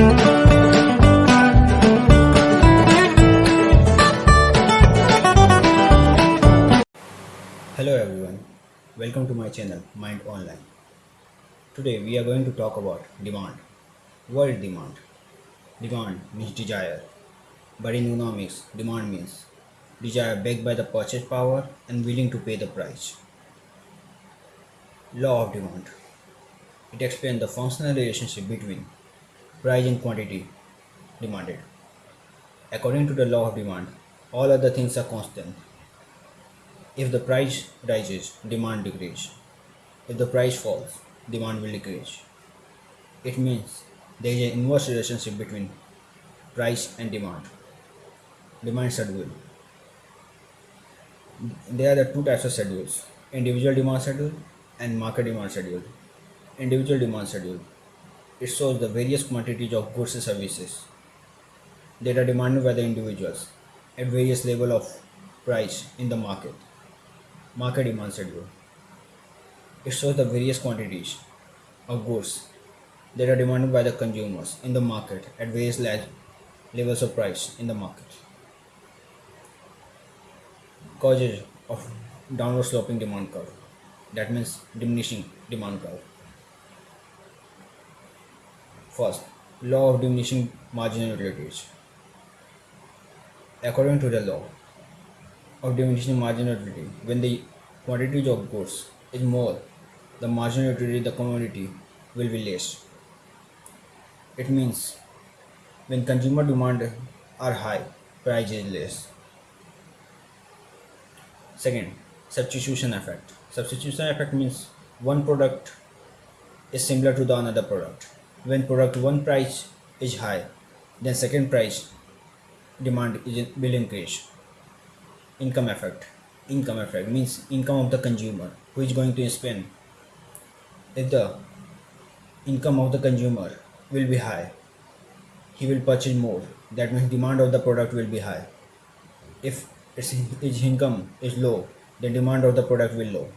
Hello everyone, welcome to my channel Mind Online. Today we are going to talk about demand. What is demand? Demand means desire, but in economics, demand means desire backed by the purchase power and willing to pay the price. Law of demand. It explains the functional relationship between price and quantity demanded. According to the law of demand, all other things are constant if the price rises, demand decreases. If the price falls, demand will decrease. It means there is an inverse relationship between price and demand. Demand schedule. There are the two types of schedules individual demand schedule and market demand schedule. Individual demand schedule. It shows the various quantities of goods and services that are demanded by the individuals at various level of price in the market market demand schedule. It shows the various quantities of goods that are demanded by the consumers in the market at various levels of price in the market. Causes of downward sloping demand curve. That means diminishing demand curve. First, law of diminishing marginal utilities. According to the law, of diminishing marginal utility. When the quantity of goods is more, the marginal utility the commodity will be less. It means when consumer demand are high, price is less. Second, substitution effect. Substitution effect means one product is similar to the another product. When product one price is high, then second price demand will increase. Income effect. Income effect means income of the consumer who is going to spend. If the income of the consumer will be high he will purchase more. That means demand of the product will be high. If his income is low the demand of the product will low.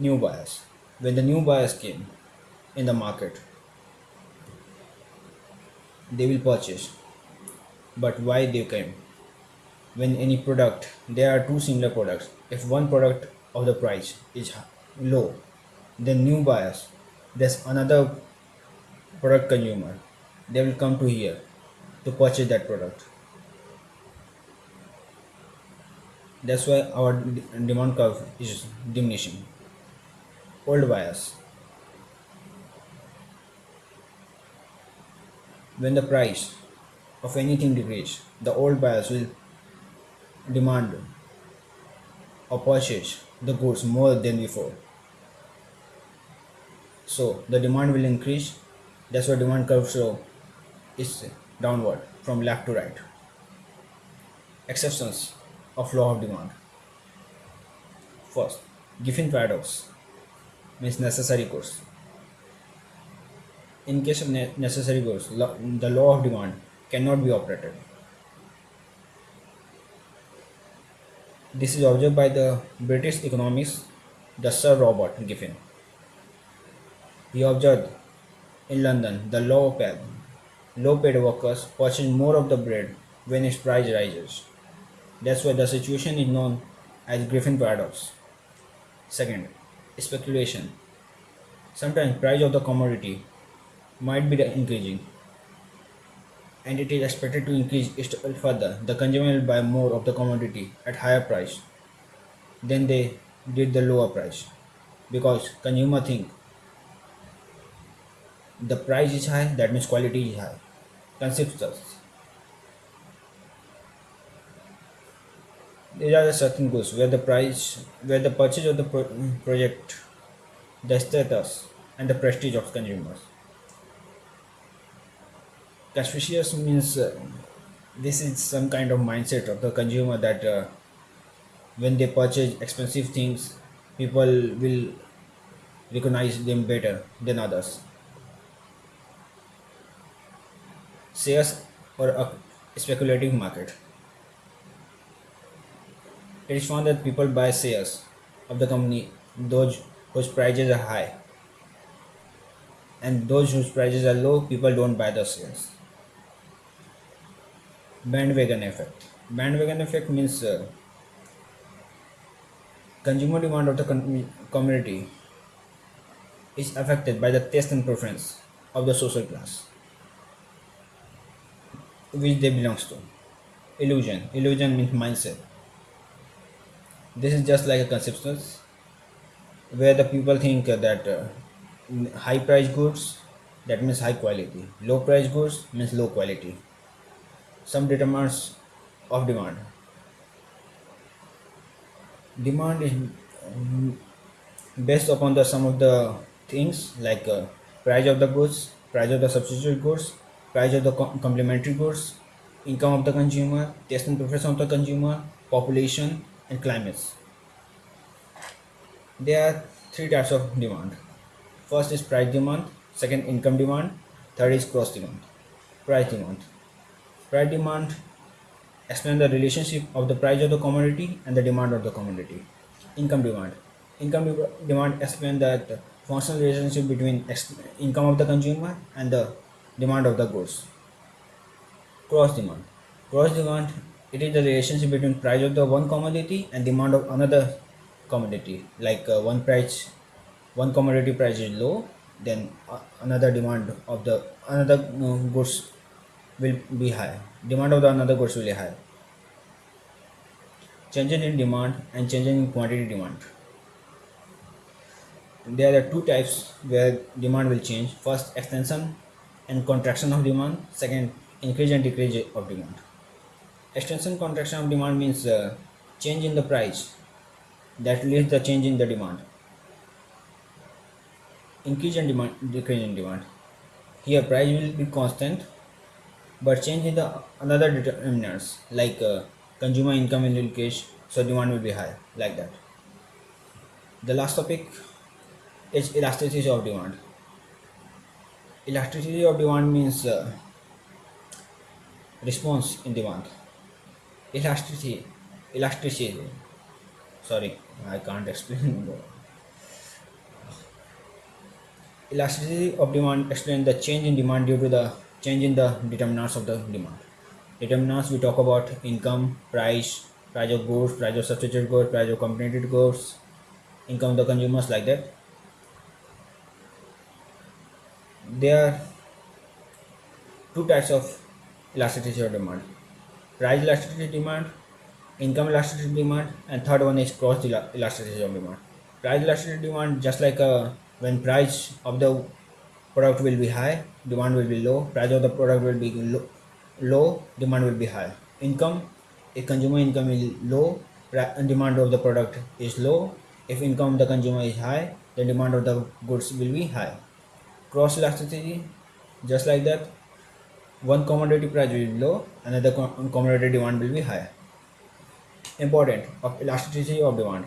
New buyers. When the new buyers came in the market they will purchase. But why they came? When any product there are two similar products. If one product of the price is low then new buyers there's another product consumer they will come to here to purchase that product. That's why our demand curve is diminishing. Old buyers when the price of anything decreases the old buyers will demand or purchase the goods more than before. So the demand will increase. That's why demand curve so is downward from left to right. Exceptions of law of demand. First, Giffen paradox means necessary goods. In case of ne necessary goods, the law of demand cannot be operated. This is observed by the British economist the Sir Robert Giffen. He observed in London the low paid, low paid workers purchase more of the bread when its price rises. That's why the situation is known as Giffen paradox. Second, speculation. Sometimes price of the commodity might be increasing. And it is expected to increase further. The consumer will buy more of the commodity at higher price than they did the lower price. Because consumer think the price is high that means quality is high. Concepts there are the certain goods where the price where the purchase of the pro project the status and the prestige of consumers Conspicuous means uh, this is some kind of mindset of the consumer that uh, when they purchase expensive things, people will recognize them better than others. Shares or a speculative market. It is found that people buy shares of the company those whose prices are high and those whose prices are low, people don't buy the shares. Bandwagon effect. Bandwagon effect means uh, consumer demand of the community is affected by the taste and preference of the social class which they belongs to. Illusion. Illusion means mindset. This is just like a conception where the people think that uh, high price goods that means high quality low price goods means low quality some determinants of demand. Demand is based upon the some of the things like uh, price of the goods price of the substitute goods price of the com- complementary goods income of the consumer taste and preference of the consumer population and climates. There are three types of demand. First is price demand second income demand third is cross demand price demand price demand explain the relationship of the price of the commodity and the demand of the commodity. Income demand. Income de- demand explain that functional relationship between income of the consumer and the demand of the goods. Cross demand. Cross demand it is the relationship between price of the one commodity and demand of another commodity. Like uh, one price one commodity price is low then uh, another demand of the another uh, goods will be high. Demand of the another goods will be high. Changes in demand and changes in quantity demand. There are two types where demand will change. First extension and contraction of demand. Second increase and decrease of demand. Extension contraction of demand means uh, change in the price. That leads the change in the demand. Increase and demand decrease in demand. Here price will be constant but change in the another determinants like uh, consumer income will increase so demand will be high like that. The last topic is elasticity of demand. Elasticity of demand means uh, response in demand. Elasticity elasticity sorry i can't explain elasticity of demand explains the change in demand due to the change in the determinants of the demand. Determinants we talk about income price price of goods price of substitute goods price of complementary goods income of the consumers like that. There are two types of elasticity of demand. Price elasticity demand income elasticity demand and third one is cross elasticity of demand. Price elasticity demand just like uh, when price of the product will be high demand will be low price of the product will be low, demand will be high. Income if consumer income is low demand of the product is low. If income of the consumer is high the demand of the goods will be high. Cross elasticity just like that one commodity price will be low another commodity demand will be high. Important of elasticity of demand.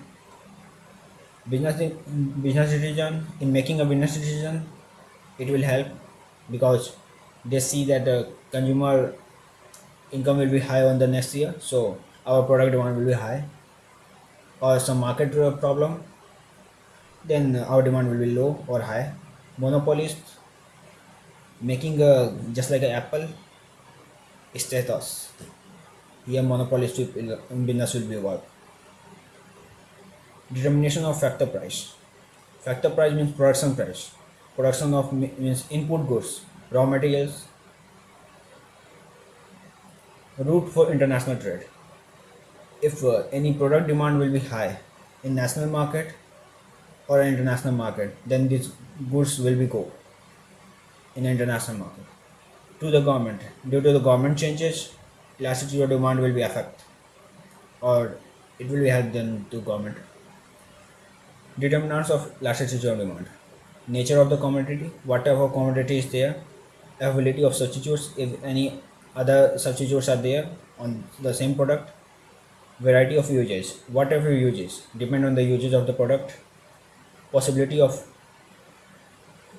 Business business decision in making a business decision it will help because they see that the consumer income will be high on the next year so our product demand will be high. Or some market problem then our demand will be low or high. Monopolist making a just like apple status. Here monopolist business will be work. Determination of factor price. Factor price means production price production of means input goods raw materials route for international trade. If uh, any product demand will be high in national market or international market then these goods will be go in international market to the government. Due to the government changes elasticity of demand will be affect or it will be help then to government. Determinants of elasticity of demand nature of the commodity whatever commodity is there availability of substitutes if any other substitutes are there on the same product variety of uses whatever uses depend on the uses of the product possibility of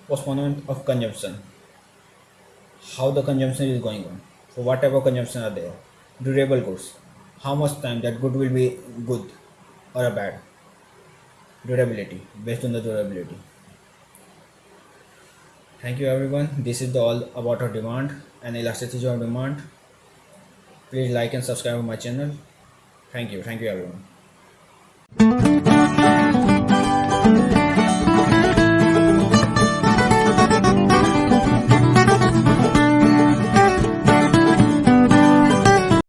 postponement of consumption how the consumption is going on for whatever consumption are there durable goods how much time that good will be good or a bad durability based on the durability Thank you everyone. This is the all about our demand and elasticity of demand. Please like and subscribe to my channel. Thank you. Thank you everyone.